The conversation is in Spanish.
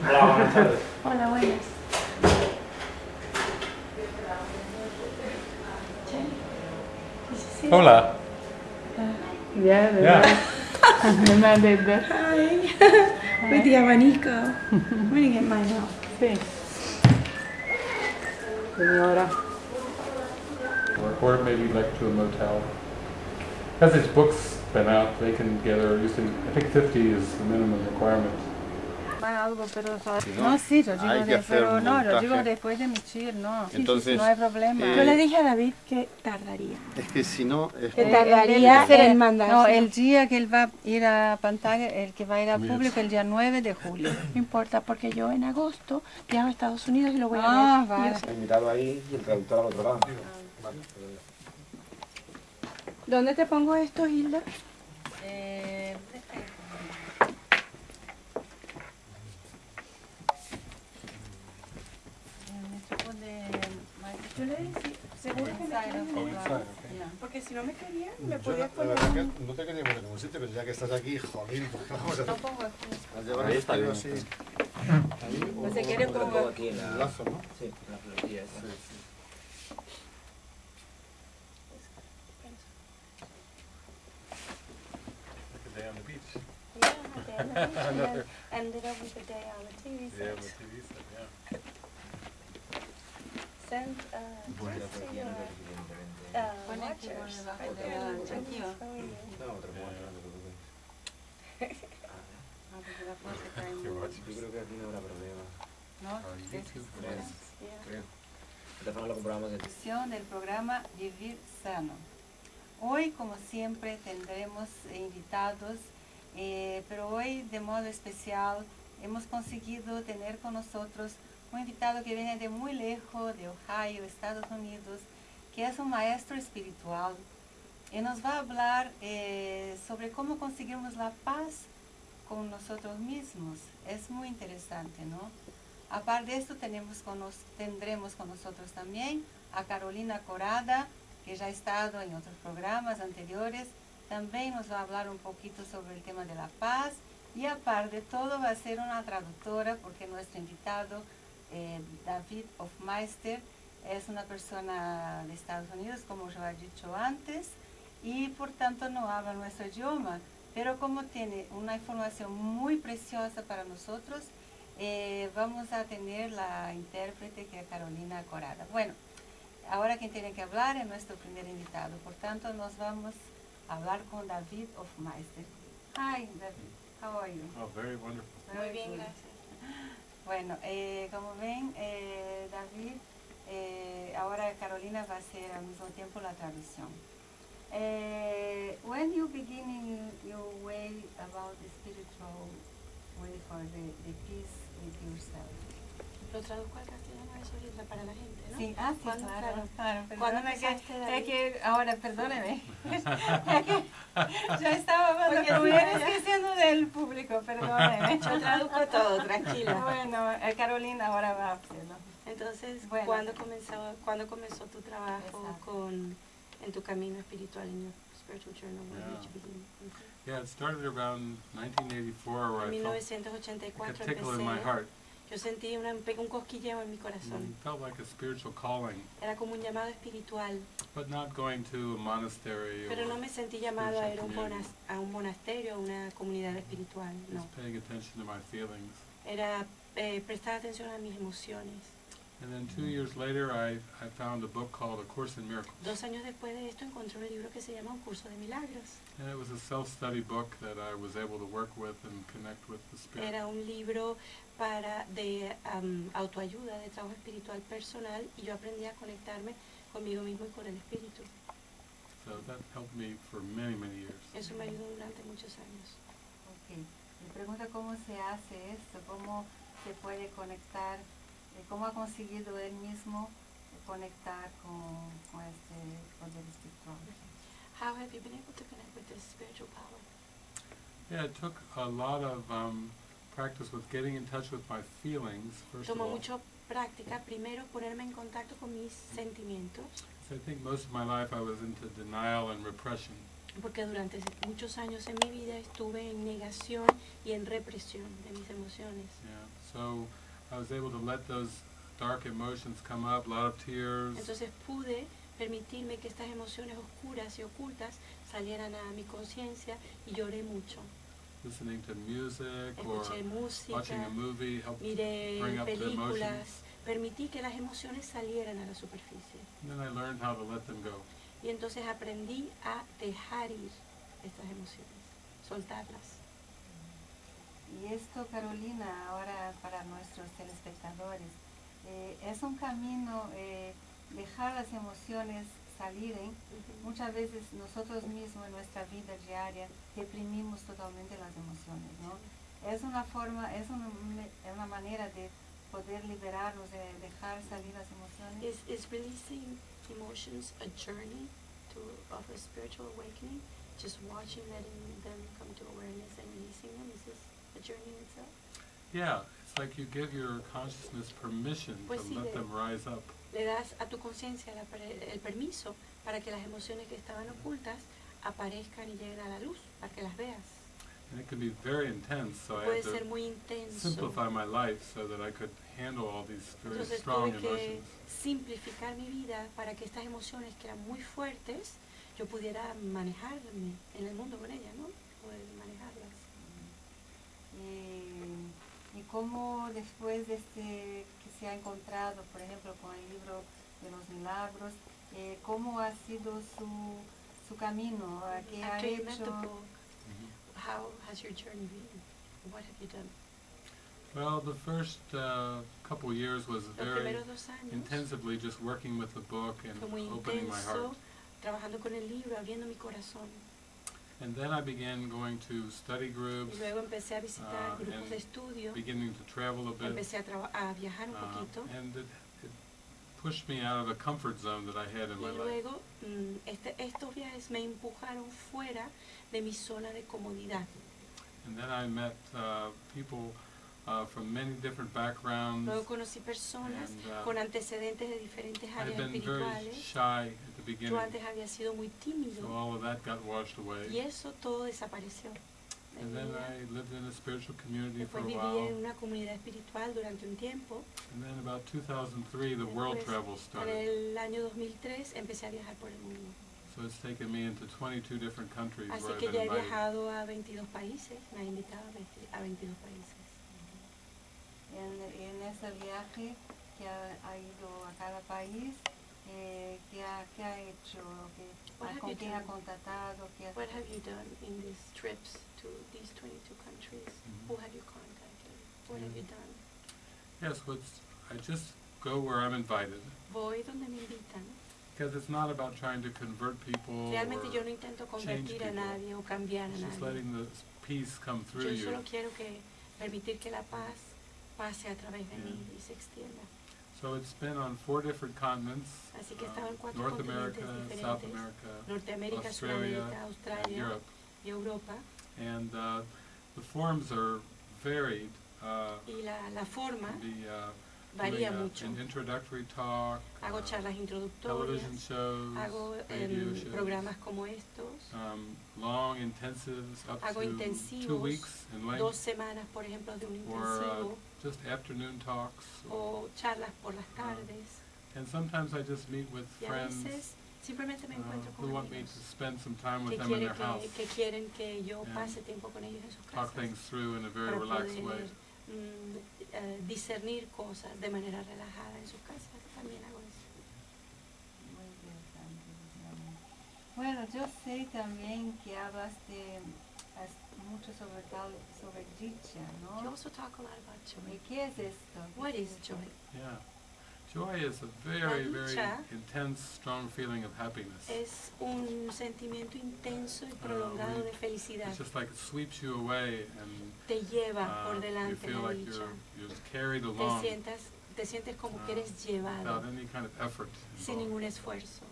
Hola, buenas tardes. Hola, buenas. Hola. Ya, de Yeah. De más de dos. Hi. With the abanico. I'm gonna get mine out. Sí. Señora. Or, or maybe like to a motel. As its books been out, they can gather usually, I think 50 is the minimum requirement. Algo, pero no, no, sí, lo digo, de- pero no, lo digo después de emitir, no. Sí, sí, sí, Entonces, no hay problema. eh, Yo le dije a David que tardaría. Es que si no, es Que tardaría el- el- en mandarse. No, el día que él va a ir a pantalla, el que va a ir al Mira. público, el día 9 de julio. No importa, porque yo en agosto viajo a Estados Unidos y lo voy a Ah, ver. vale. Yo sé. He mirado ahí y el traductor al otro lado. ¿Dónde te pongo esto, Hilda? Yo le dije, seguro que me quedan Porque si no me querían, me podías la poner verdad que un... no te quería poner en ningún sitio, pero ya que estás aquí, jolín, pues vamos a no hacer pongo aquí. Al llevar Ahí el está bien. así, ahí o- No se quiere como- aquí en un la... lazo, ¿no? Sí, en la florilla esa. Sí, sí. Like a day on the beach. ended up with a day on the TV Yeah, Send uh, uh. No, te preocupes. Ah, porque la Qué guacho. Yo creo que aquí no habrá problema. ¿no? Creo. De todas formas lo comprobamos en Edición del programa Vivir Sano. Hoy, como siempre, tendremos invitados, eh, pero hoy de modo especial hemos conseguido tener con nosotros un invitado que viene de muy lejos, de Ohio, Estados Unidos, que es un maestro espiritual y nos va a hablar eh, sobre cómo conseguirmos la paz con nosotros mismos. Es muy interesante, ¿no? Aparte de esto, tenemos con nos- tendremos con nosotros también a Carolina Corada, que ya ha estado en otros programas anteriores. También nos va a hablar un poquito sobre el tema de la paz. Y aparte de todo, va a ser una traductora, porque nuestro invitado, eh, David Hofmeister, es una persona de Estados Unidos, como yo he dicho antes, y por tanto no habla nuestro idioma. Pero como tiene una información muy preciosa para nosotros, eh, vamos a tener la intérprete que es Carolina Corada. Bueno, ahora quien tiene que hablar es nuestro primer invitado, por tanto nos vamos a hablar con David Hofmeister. Hi David, how are you? Oh, very wonderful. Muy bien, good. gracias. Bueno, eh, como ven, eh, David, eh, ahora Carolina va a hacer al mismo tiempo la traducción. Eh, when you begin your way about the spiritual way for the, the peace with yourself. Lo traduzco al castellano eso ahorita para la gente, ¿no? Sí, ah, sí, ¿Cuándo- claro, claro. ¿Cuándo perdóname que- que ahora, perdóneme. Ya estaba hablando diciendo del público, perdóneme. Yo traduzco todo, tranquila. Bueno, eh, Carolina ahora va a hacerlo. Entonces, Bueno. ¿cuándo, comenzó, ¿cuándo comenzó tu trabajo Exacto. con, en tu camino espiritual, en your spiritual journey? When Yeah. did you begin? Yeah, it started around 1984 where En I felt like 1984 a tickle in my empecé, heart. Yo sentí una, un cosquilleo en mi corazón. felt like a spiritual calling, Era como un llamado espiritual, but not going to a monastery pero no me sentí llamado a ir a a un monasterio, a una comunidad espiritual, no. just paying attention to my feelings. Era eh, prestar atención a mis emociones. And then two years later, I, I found a book called A Course in Miracles. Dos años después de esto encontré un libro que se llama Un curso de milagros. And it was a self-study book that I was able to work with and connect with the Spirit. Era un libro para de am, autoayuda, de trabajo espiritual personal y yo aprendí a conectarme conmigo mismo y con el espíritu. So that helped me for many, many years. Eso me ayudó durante muchos años. Ok. Me pregunta cómo se hace esto, cómo se puede conectar, cómo ha conseguido él mismo conectar con, con este poder espiritual. How have you been able to connect with this spiritual power? Yeah, it took a lot of um, practice with getting in touch with my feelings, first of Tomó all. mucho práctica, primero ponerme en contacto con mis sentimientos. So I think most of my life I was into denial and repression. porque durante muchos años en mi vida estuve en negación y en represión de mis emociones. Yeah. So I was able to let those dark emotions come up, a lot of tears, Entonces pude permitirme que estas emociones oscuras y ocultas salieran a mi conciencia y lloré mucho. listening to music or Escuché watching a música, movie helped. miré bring up the películas, permití que las emociones salieran a la superficie. And then I learned how to let them go. Y entonces aprendí a dejar ir estas emociones, soltarlas. Y esto, Carolina, ahora para nuestros telespectadores, eh, es un camino eh, dejar las emociones salir. ¿eh? Muchas veces nosotros mismos en nuestra vida diaria deprimimos totalmente las emociones, ¿no? Es una forma, es una, una manera de poder liberarnos, de dejar salir las emociones. Is, is releasing emotions a journey to, of a spiritual awakening? Just watching, letting them come to awareness and releasing them? Is this a journey itself? Yeah, it's like you give your consciousness permission Pues to sí, let them rise up. Le das a tu conciencia el permiso para que las emociones que estaban ocultas aparezcan y lleguen a la luz, para que las veas. And it can be very intense, so I Puede had ser to muy intenso. simplify my life so that I could handle all these very Entonces strong tuve que emotions. simplificar mi vida para que estas emociones que eran muy fuertes, yo pudiera manejarme en el mundo con ellas, ¿no? Poder manejarlas. Y, y cómo después de este que se ha encontrado, por ejemplo, con el libro de los milagros, eh, cómo ha sido su, su camino, ¿A qué ha After hecho. book, how has your journey been? What have you done? Well, the first uh, couple years was Los very intensively just working with the book and opening my intenso, heart. trabajando con el libro, abriendo mi corazón. And then I began going to study Y groups, luego empecé a visitar Ah, grupos de estudio, beginning to travel a bit. empecé a, a viajar un uh, poquito. and it, it pushed me out of a comfort zone that I had in Y my life. mm, este, estos viajes me empujaron fuera de mi zona de comodidad. And then I met uh, people uh, from many different backgrounds. Luego conocí personas And, uh, con antecedentes de diferentes áreas espirituales. shy at the beginning, Yo antes había sido muy so tímido all of that got washed away. y eso todo desapareció. de And then. I lived in a spiritual community for Después a viví while. en una comunidad espiritual durante un tiempo. And then about 2003, the world travel En started. el año 2003 empecé a viajar por el mundo. So it's taken me into 22 different countries Así where que been ya he invited. viajado a 22 países, me ha invitado a 20 a 22 países. En, en ese viaje que ha, ha ido a cada país, eh, ¿qué, ha, qué ha hecho? ¿Qué- What have ¿Con you quién ha done? contactado? ¿Qué ha- What have you done in these trips to these 22 countries? Mhm. Who have you contacted? What have you done? Yes, what's, I just go where I'm invited. Voy donde me invitan. Because it's not about trying to convert people Realmente or yo no intento convertir a people. nadie o cambiar a it's just letting the peace come through Yo you. quiero que permitir que la paz pase a través de Yeah. mí y se extienda. So it's been on four different continents. Así que estado en um, cuatro North continentes America, South diferentes. America, Norteamérica, Australia, Sudamérica, and Australia Europe. y Europa. And uh, the forms are varied. Uh, Y la, la forma uh, varía a- mucho. an introductory talk, Hago uh, charlas introductorias, shows, hago radio em, shows, programas como estos, um, long intensives up hago to two intensivos, weeks in dos length, semanas, por ejemplo, de un or uh, intensivo, just afternoon talks. o charlas por las tardes. and sometimes I just meet with Y a friends veces simplemente me uh, encuentro who con want me to spend some time with them in quieren their house, que, que quieren que yo and pase tiempo con ellos en sus talk casas things through in a very para relaxed way. mm, eh, discernir cosas de manera relajada en sus casas. También hago eso. Muy interesante, realmente. Bueno, yo sé también que hablaste has- mucho sobre tal, sobre dicha, You also talk a lot about ¿Y joy. qué es esto? ¿Qué What es is esto? joy? Yeah. Joy is a very, very intense, strong feeling of happiness. Es un sentimiento intenso y Uh, prolongado de felicidad. It's just like it sweeps you away and Te lleva uh, por you delante feel la like dicha. you're, you're carried Te along sientas, te sientes como que uh, eres llevado without any kind of effort sin ningún esfuerzo.